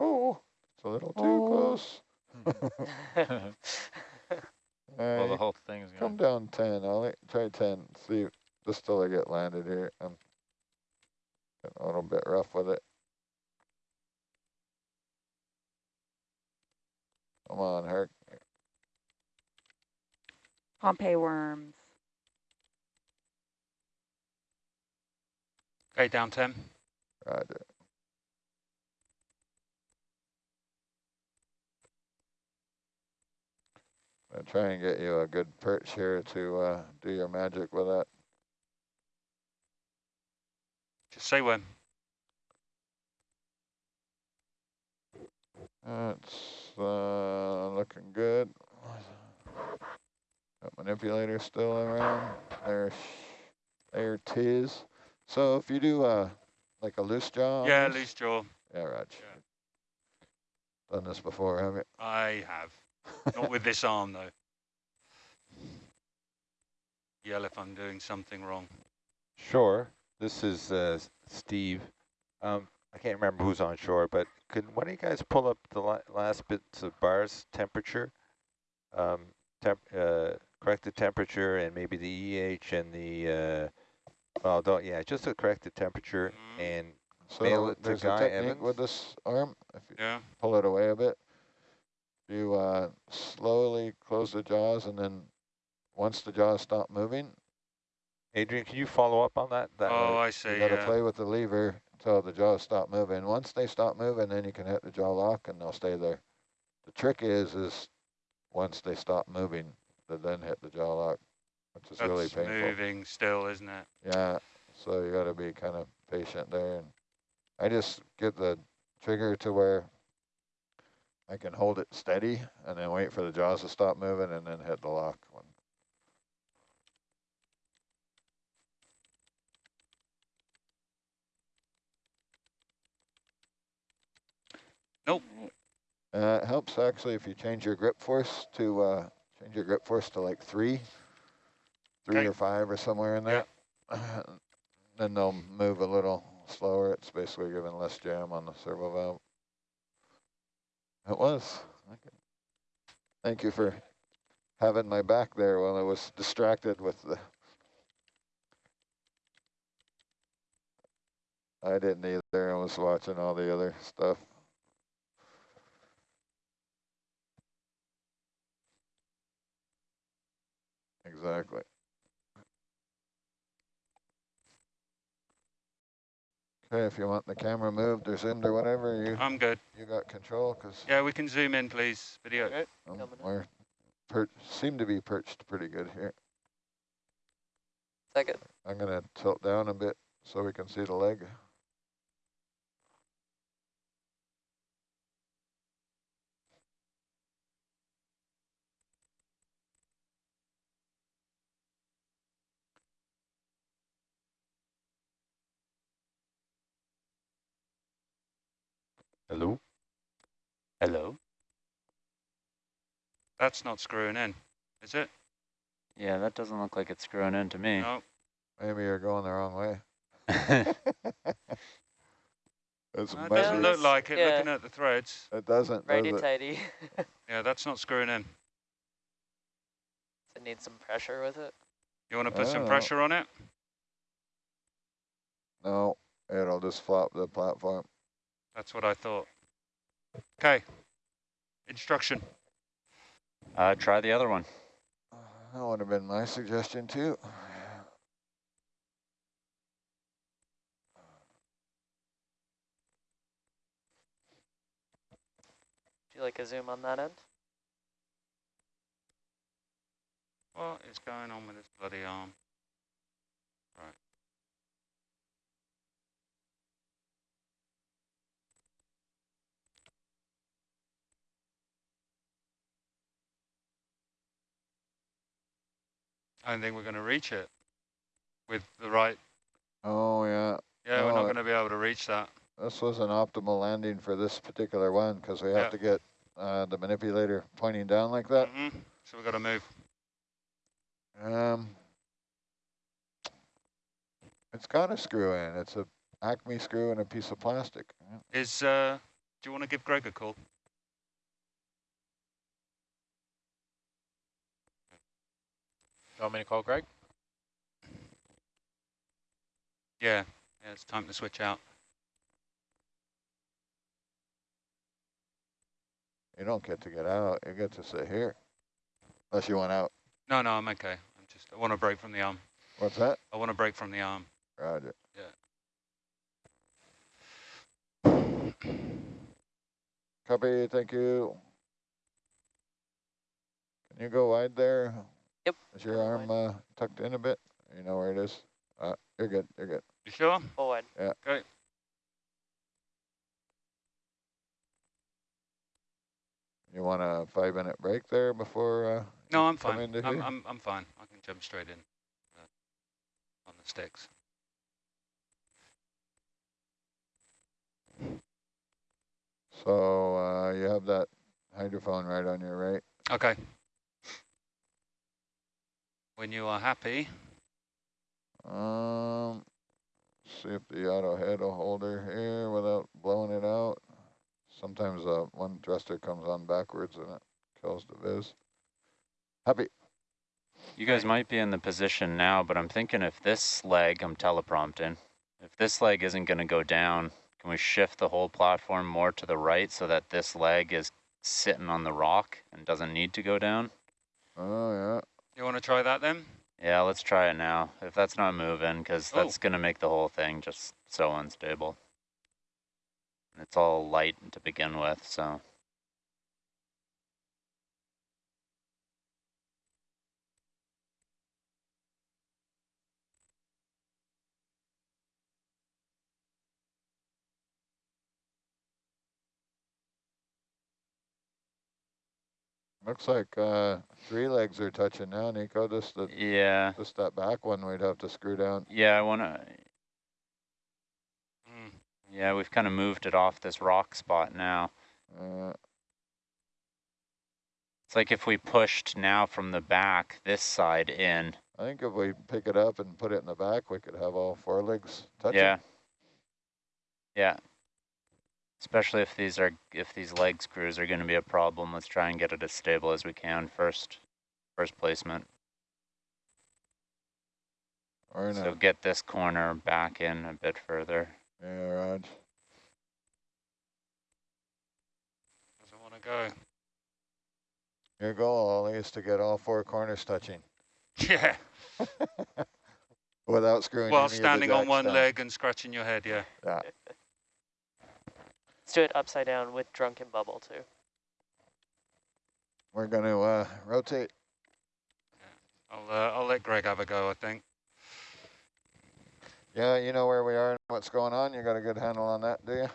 oh, it's a little too oh. close. well, the whole thing's going come down 10, Ollie. Try 10. See, just till I get landed here. I'm getting a little bit rough with it. Come on, Herc. Pompeii worms. Okay, down 10. Roger. Try and get you a good perch here to uh, do your magic with that. Just say when. That's uh, looking good. Got manipulator still around. There, there it is. So if you do uh, like a loose jaw. Yeah, loose jaw. Yeah, Raj. Yeah. Done this before, have you? I have. Not with this arm, though. Yell if I'm doing something wrong. Sure. This is uh, Steve. Um, I can't remember who's on shore, but could one of you guys pull up the la last bits of BARS temperature? Um, temp uh, correct the temperature and maybe the EH and the, uh, well, don't, yeah, just to correct the corrected temperature Mhm. and So Mail it to there's Guy a technique Evans? with this arm. If you Yeah. pull it away a bit, you uh, slowly close the jaws, and then once the jaws stop moving, Adrian, can you follow up on that? that Oh, uh, I see. you got to Yeah. play with the lever until the jaws stop moving. Once they stop moving, then you can hit the jaw lock, and they'll stay there. The trick is, is once they stop moving, to then hit the jaw lock, which is That's really painful. moving still, isn't it? Yeah, so you got to be kind of patient there. And I just get the trigger to where I can hold it steady and then wait for the jaws to stop moving and then hit the lock. When Nope. Uh, it helps actually if you change your grip force to uh, change your grip force to like three, three Okay. or five or somewhere in there. Yeah. then they'll move a little slower. It's basically giving less jam on the servo valve. It was. Okay. Thank you for having my back there while I was distracted with the. I didn't either. I was watching all the other stuff. Exactly. Okay, if you want the camera moved or zoomed or whatever, you I'm good. you got control because Yeah, we can zoom in, please. Video. Okay. um, we're per seem to be perched pretty good here. Second. I'm gonna tilt down a bit so we can see the leg. Hello? Hello? That's not screwing in, is it? Yeah, that doesn't look like it's screwing in to me. No. Maybe you're going the wrong way. It's That doesn't look like it, Yeah. looking at the threads. It doesn't, Righty does it? tighty. Yeah, that's not screwing in. Does it need some pressure with it? You want to put some Oh. pressure on it? No, it'll just flop the platform. That's what I thought. Okay. Instruction. uh, try the other one. That would have been my suggestion too. Do you like a zoom on that end? What is going on with this bloody arm? I don't think we're going to reach it with the right. Oh yeah, Yeah, we're Oh, not going to be able to reach that. this was an optimal landing for this particular one because we have Yeah. to get uh, the manipulator pointing down like that. Mhm. So we've got to move. Um, it's got a screw in. It's a Acme screw and a piece of plastic. Yeah. Is uh, Do you want to give Greg a call? You want me to call Greg? Yeah, yeah, it's time to switch out. You don't get to get out. You get to sit here. Unless you went out. No, no, I'm okay. I'm just, I want to break from the arm. What's that? I want to break from the arm. Roger. Yeah. Copy, thank you. Can you go wide there? Yep. Is your go arm uh, tucked in a bit? You know where it is? Uh, you're good, you're good. You sure? Forward. Okay. You want a five minute break there before? Uh, No, I'm fine. I'm, here? I'm, I'm fine. I can jump straight in uh, on the sticks. so uh, you have that hydrophone right on your right. Okay. When you are happy, Um, see if the auto head will hold her here without blowing it out. Sometimes uh, one thruster comes on backwards and it kills the viz. Happy. You guys might be in the position now, but I'm thinking if this leg, I'm teleprompting, if this leg isn't going to go down, can we shift the whole platform more to the right so that this leg is sitting on the rock and doesn't need to go down? Oh, yeah. You want to try that then? Yeah, let's try it now. If that's not moving, because Oh. that's going to make the whole thing just so unstable. It's all light to begin with, so. Looks like uh, three legs are touching now, Nico. Just, the, Yeah, just that back one we'd have to screw down. yeah, I want to, Mm. yeah, we've kind of moved it off this rock spot now. Uh, It's like if we pushed now from the back, this side in. I think if we pick it up and put it in the back, we could have all four legs touching. Yeah. Yeah. Especially if these are if these leg screws are going to be a problem, let's try and get it as stable as we can first. First placement. Or in So a, get this corner back in a bit further. yeah, Raj. Doesn't want to go. Your goal, Ollie, is to get all four corners touching Yeah. without screwing While any of the standing on one down. leg and scratching your head, yeah. Yeah. Let's do it upside down with drunken bubble too. We're going to uh, rotate. I'll, uh, I'll let Greg have a go, I think. Yeah, you know where we are and what's going on. You got a good handle on that, do you?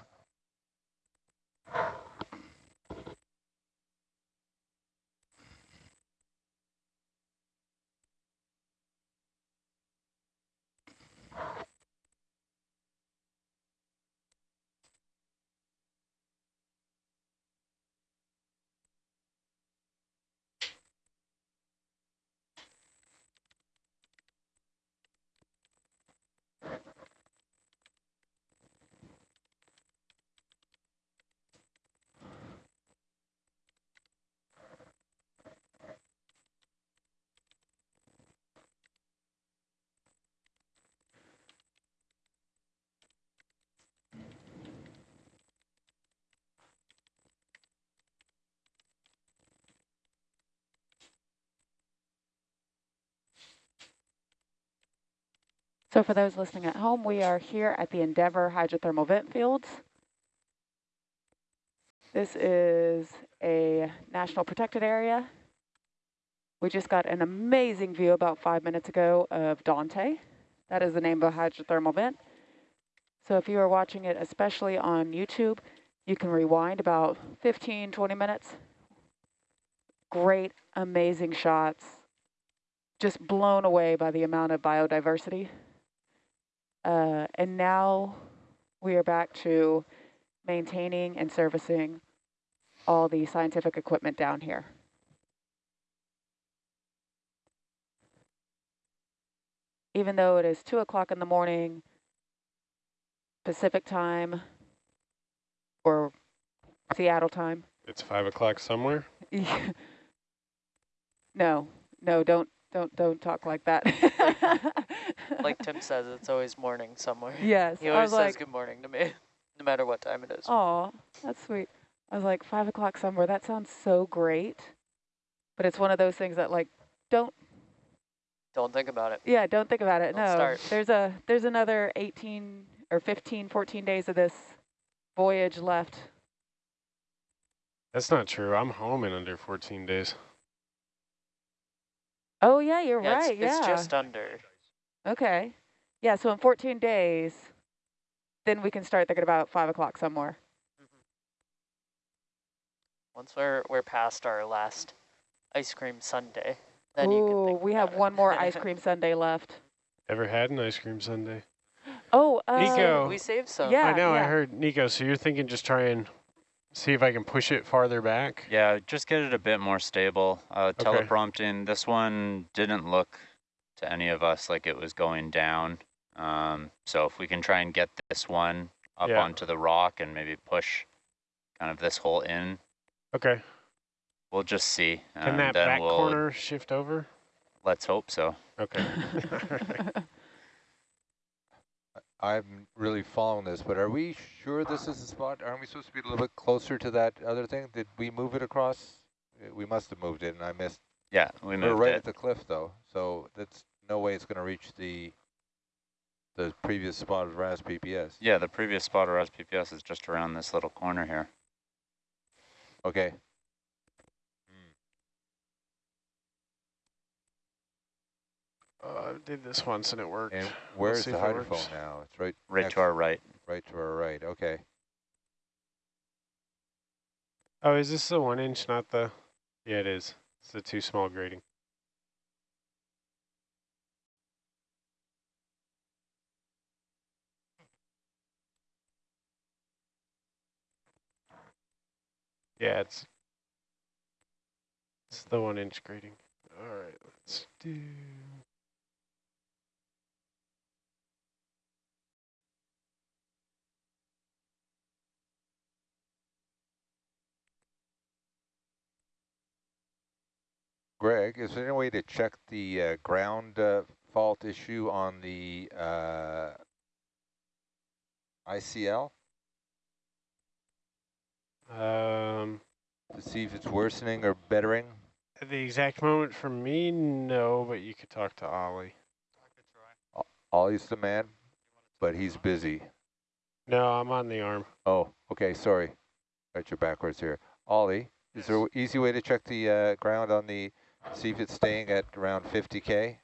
So for those listening at home, we are here at the Endeavour Hydrothermal Vent Fields. This is a national protected area. We just got an amazing view about five minutes ago of Dante. That is the name of a hydrothermal vent. So if you are watching it, especially on YouTube, you can rewind about 15, 20 minutes. Great, amazing shots. Just blown away by the amount of biodiversity. Uh, and now we are back to maintaining and servicing all the scientific equipment down here. Even though it is 2 o'clock in the morning Pacific time, or Seattle time. It's five o'clock somewhere. no, no, don't, don't, don't talk like that. Like Tim says, it's always morning somewhere. yes, He always says like, good morning to me, no matter what time it is. oh, that's sweet. I was like, five o'clock somewhere. That sounds so great. But it's one of those things that like, don't, Don't think about it. yeah, don't think about it. Don't no, start. there's a, there's another 18 or 15, 14 days of this voyage left. That's not true. I'm home in under 14 days. Oh yeah, you're Yeah, right. it's, yeah. it's just under. Okay. Yeah, so in 14 days, then we can start thinking about 5 o'clock somewhere. Once we're we're past our last ice cream Sunday, then you can Ooh, think we about have it. one more ice cream sundae left. Ever had an ice cream sundae? Oh, uh, Nico. We saved some. Yeah, I know, I heard. Nico, so you're thinking just try and see if I can push it farther back? Yeah, just get it a bit more stable. Uh, Okay. teleprompting, this one didn't look to any of us like it was going down. Um, so if we can try and get this one up Yeah. onto the rock and maybe push kind of this hole in, Okay. we'll just see. Can and that then back we'll, corner shift over? Let's hope so. Okay. I'm really following this, but are we sure this is the spot? Aren't we supposed to be a little bit closer to that other thing? Did we move it across? Uh, We must have moved it, and I missed. Yeah, we missed We're right it. at the cliff, though, so that's no way it's going to reach the the previous spot of RAS PPS. Yeah, the previous spot of SPPS is just around this little corner here. Okay. Uh, I did this once and it worked. And We'll where's the if it hydrophone now? It's right Right next- to our right. right to our right. Okay. Oh, is this the one inch, not the? Yeah, it is. It's the too small grating. Yeah, it's it's the one inch grading. All right, let's do. Greg, is there any way to check the uh, ground uh, fault issue on the uh, ICL Um, to see if it's worsening or bettering? at the exact moment for me, no, but you could talk to Ollie. Ollie's the man, but he's busy. No, I'm on the arm. Oh, okay, sorry. Got you backwards here. Ollie, is there an easy way to check the uh, ground on the, see if it's staying at around 50K?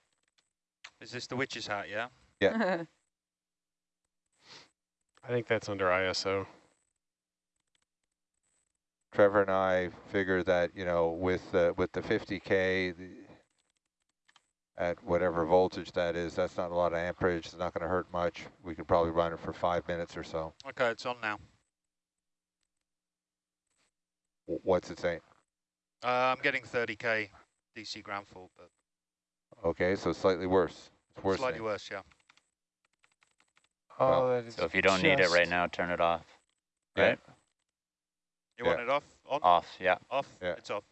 Is this the witch's hat, yeah? Yeah. I think that's under ISO. Trevor and I figure that, you know, with, uh, with the 50K, the, at whatever voltage that is, that's not a lot of amperage, it's not going to hurt much. We could probably run it for five minutes or so. Okay, it's on now. W- What's it saying? Uh, I'm getting 30k DC ground fault, but Okay, so slightly worse. It's worse. slightly worse, yeah. Well, Oh, that is So if you don't need it right just- now, turn it off. Yeah. Right? You Yeah. want it off? On? Off, yeah. Off? Yeah. It's off.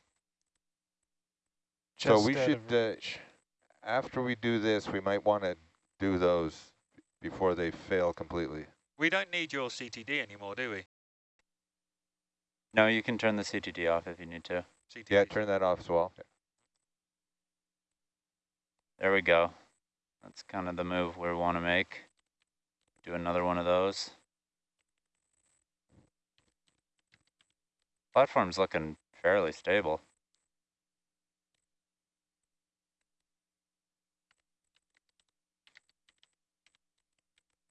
So just we out should, of uh, reach. After we do this, we might want to do those before they fail completely. We don't need your CTD anymore, do we? No, you can turn the CTD off if you need to. CTD. Yeah, turn that off as well. There we go. That's kind of the move we want to make. Do another one of those. Platform's looking fairly stable.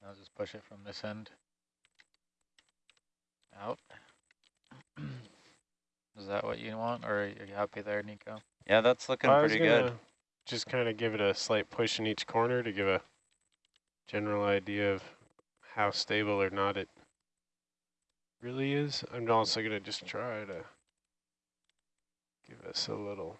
I'll just push it from this end. Out. Is that what you want, or are you happy there, Nico? Yeah, that's looking I was pretty good. Just kind of give it a slight push in each corner to give a general idea of how stable or not it really is. I'm also gonna just try to give us a little